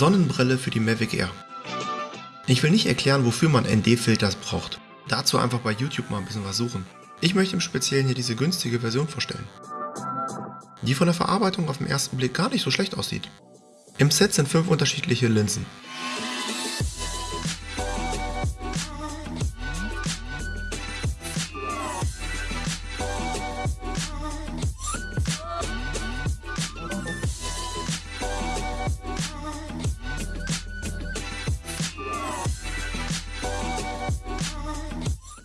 Sonnenbrille für die Mavic Air. Ich will nicht erklären, wofür man ND-Filters braucht. Dazu einfach bei YouTube mal ein bisschen was suchen. Ich möchte im Speziellen hier diese günstige Version vorstellen. Die von der Verarbeitung auf den ersten Blick gar nicht so schlecht aussieht. Im Set sind fünf unterschiedliche Linsen.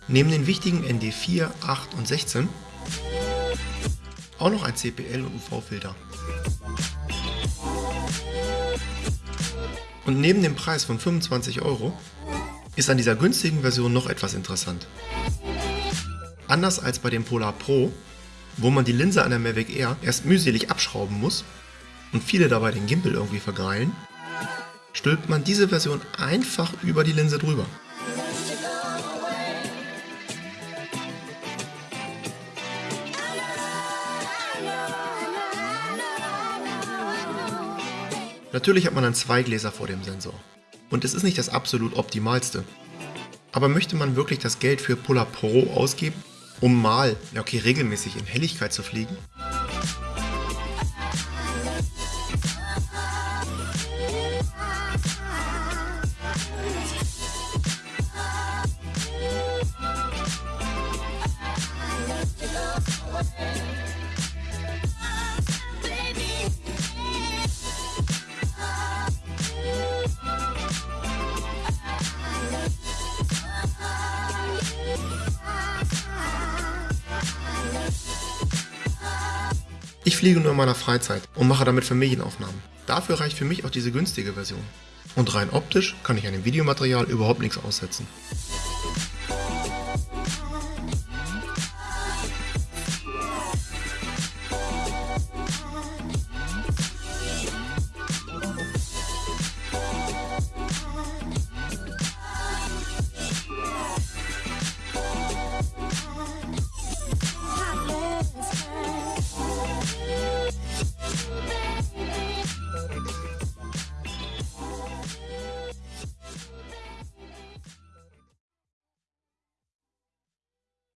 Neben den wichtigen ND4, 8 und 16 auch noch ein CPL und UV-Filter. Und neben dem Preis von 25 Euro ist an dieser günstigen Version noch etwas interessant. Anders als bei dem Polar Pro, wo man die Linse an der Mavic Air erst mühselig abschrauben muss und viele dabei den Gimbal irgendwie vergreilen, stülpt man diese Version einfach über die Linse drüber. Natürlich hat man dann zwei Gläser vor dem Sensor. Und es ist nicht das absolut optimalste. Aber möchte man wirklich das Geld für Polar Pro ausgeben, um mal, okay, regelmäßig in Helligkeit zu fliegen? Ich fliege nur in meiner Freizeit und mache damit Familienaufnahmen. Dafür reicht für mich auch diese günstige Version. Und rein optisch kann ich an dem Videomaterial überhaupt nichts aussetzen.